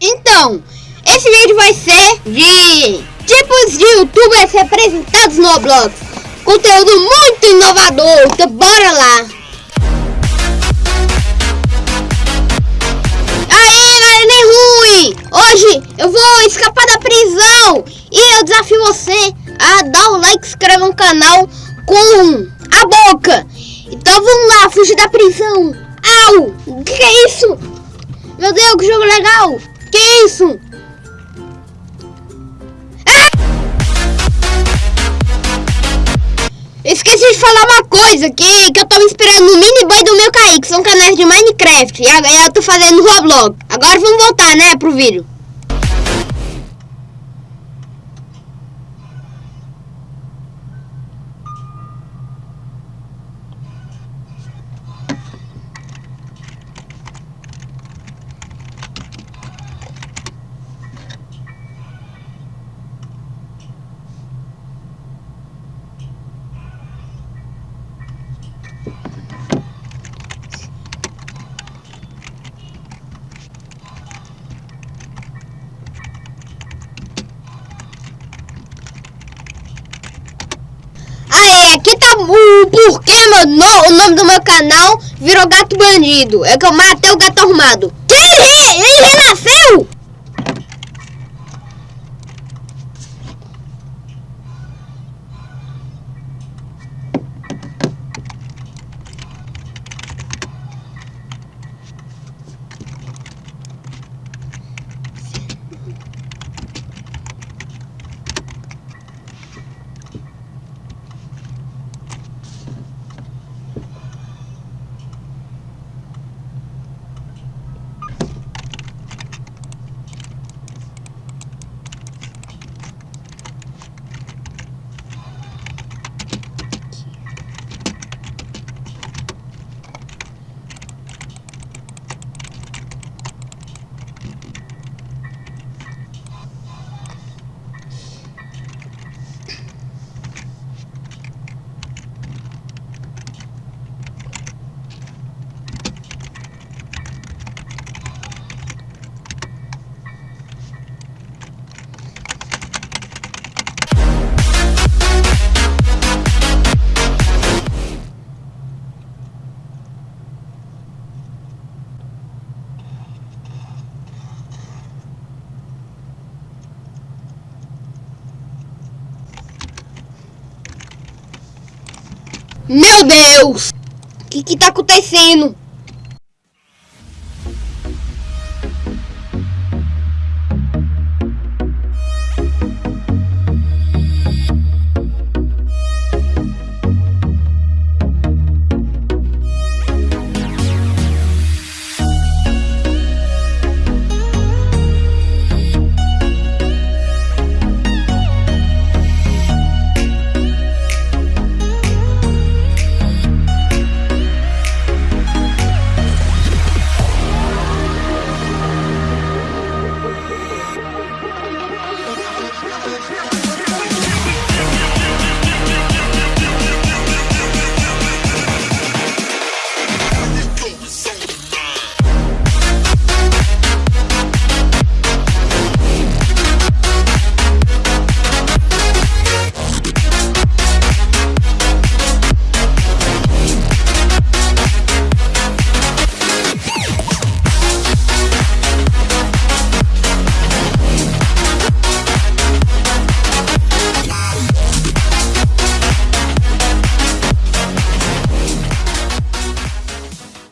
Então, esse vídeo vai ser de tipos de youtubers representados no Roblox. Conteúdo muito inovador, então bora lá. Aí, nem ruim. Hoje eu vou escapar da prisão e eu desafio você a dar o like inscrever no canal com a boca. Então vamos lá, fugir da prisão. Au! O que, que é isso? Meu Deus, que jogo legal! Que isso? Ah! Esqueci de falar uma coisa, que, que eu me inspirando no Mini Boy do meu Kaique, que são canais de Minecraft, e agora eu tô fazendo Roblox. Agora vamos voltar, né, pro vídeo. Aí, aqui tá o porquê meu no, o nome do meu canal virou Gato Bandido. É que eu matei o gato arrumado. Que ele, ele renasceu? Meu Deus! O que que tá acontecendo?